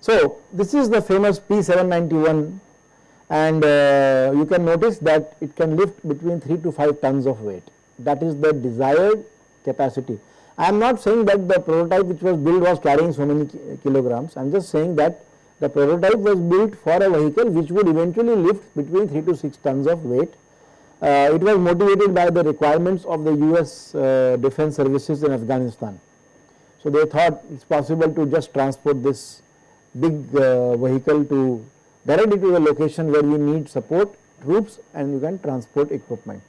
So, this is the famous P791 and uh, you can notice that it can lift between 3 to 5 tons of weight that is the desired capacity. I am not saying that the prototype which was built was carrying so many kilograms, I am just saying that the prototype was built for a vehicle which would eventually lift between 3 to 6 tons of weight. Uh, it was motivated by the requirements of the US uh, defense services in Afghanistan. So, they thought it is possible to just transport this big uh, vehicle to directly to the location where you need support troops and you can transport equipment.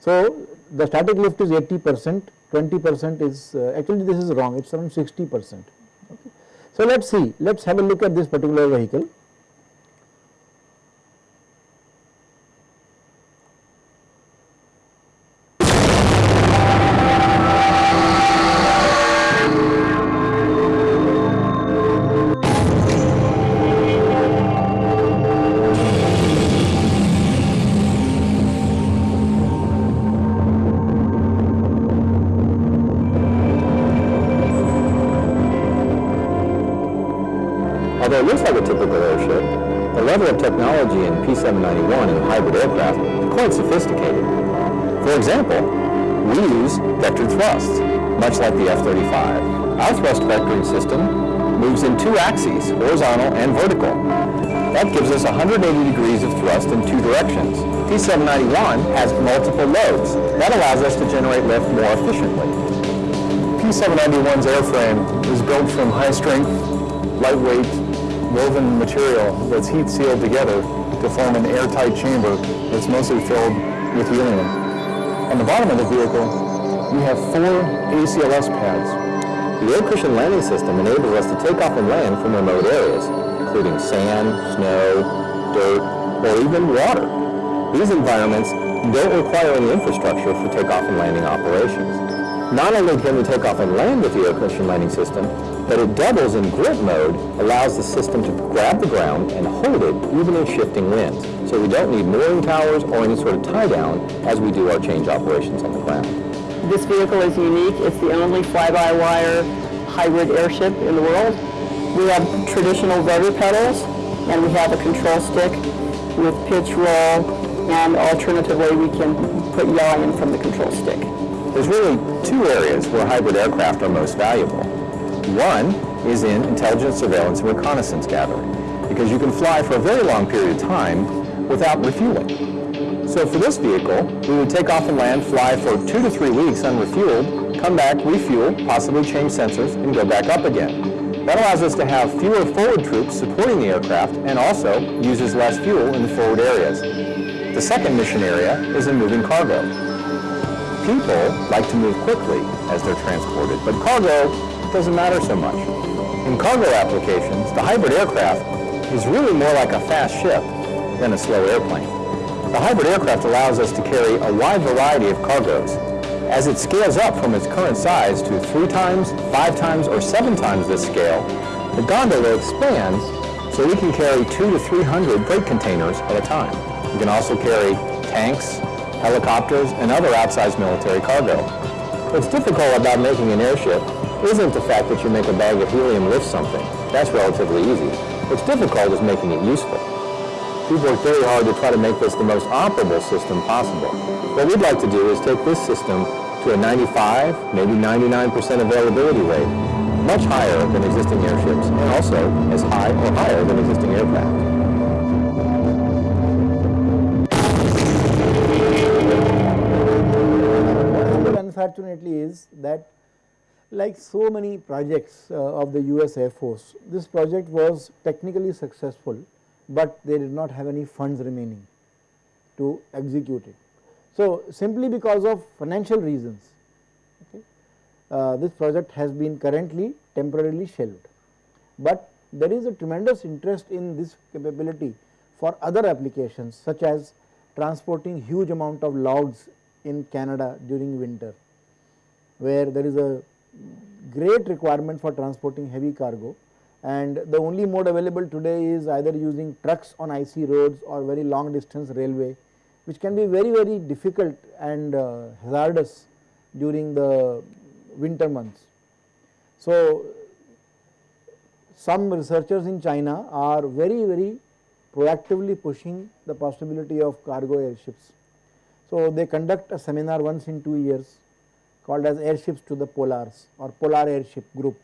So, the static lift is 80 percent, 20 percent is uh, actually this is wrong, it is around 60 percent. Okay. So, let us see, let us have a look at this particular vehicle. Although it looks like a typical airship, the level of technology in P-791 and hybrid aircraft is quite sophisticated. For example, we use vectored thrusts, much like the F-35. Our thrust vectoring system moves in two axes, horizontal and vertical. That gives us 180 degrees of thrust in two directions. P-791 has multiple lobes. That allows us to generate lift more efficiently. P-791's airframe is built from high-strength, lightweight woven material that's heat sealed together to form an airtight chamber that's mostly filled with helium. On the bottom of the vehicle, we have four ACLS pads. The air cushion landing system enables us to take off and land from remote areas, including sand, snow, dirt, or even water. These environments don't require any infrastructure for takeoff and landing operations. Not only can we take off and land with the air cushion landing system, but it doubles in grip mode, allows the system to grab the ground and hold it even in shifting winds. So we don't need mooring towers or any sort of tie down as we do our change operations on the ground. This vehicle is unique. It's the only fly-by-wire hybrid airship in the world. We have traditional rudder pedals and we have a control stick with pitch roll and alternatively we can put yaw in from the control stick. There's really two areas where hybrid aircraft are most valuable. One is in intelligence, surveillance, and reconnaissance gathering, because you can fly for a very long period of time without refueling. So for this vehicle, we would take off and land, fly for two to three weeks unrefueled, come back, refuel, possibly change sensors, and go back up again. That allows us to have fewer forward troops supporting the aircraft and also uses less fuel in the forward areas. The second mission area is in moving cargo. People like to move quickly as they're transported, but cargo doesn't matter so much. In cargo applications, the hybrid aircraft is really more like a fast ship than a slow airplane. The hybrid aircraft allows us to carry a wide variety of cargoes. As it scales up from its current size to three times, five times, or seven times this scale, the gondola expands so we can carry two to 300 freight containers at a time. We can also carry tanks, helicopters, and other outsized military cargo. What's difficult about making an airship isn't the fact that you make a bag of helium lift something. That's relatively easy. What's difficult is making it useful. We've worked very hard to try to make this the most operable system possible. What we'd like to do is take this system to a 95, maybe 99% availability rate, much higher than existing airships, and also as high or higher than existing aircraft. Unfortunately is that like so many projects uh, of the US Air Force, this project was technically successful, but they did not have any funds remaining to execute it. So, simply because of financial reasons, okay, uh, this project has been currently temporarily shelved, but there is a tremendous interest in this capability for other applications such as transporting huge amount of logs in Canada during winter, where there is a great requirement for transporting heavy cargo and the only mode available today is either using trucks on icy roads or very long distance railway which can be very very difficult and uh, hazardous during the winter months. So, some researchers in China are very very proactively pushing the possibility of cargo airships. So, they conduct a seminar once in 2 years called as airships to the polars or polar airship group.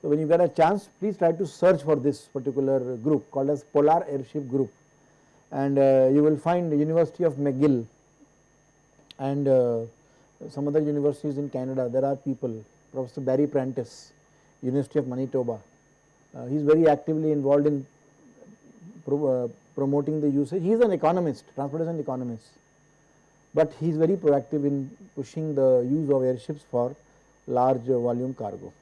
So, when you get a chance please try to search for this particular group called as polar airship group. And uh, you will find University of McGill and uh, some other universities in Canada. There are people Professor Barry Prentice University of Manitoba. Uh, he is very actively involved in pro, uh, promoting the usage. He is an economist transportation economist but he is very proactive in pushing the use of airships for large volume cargo.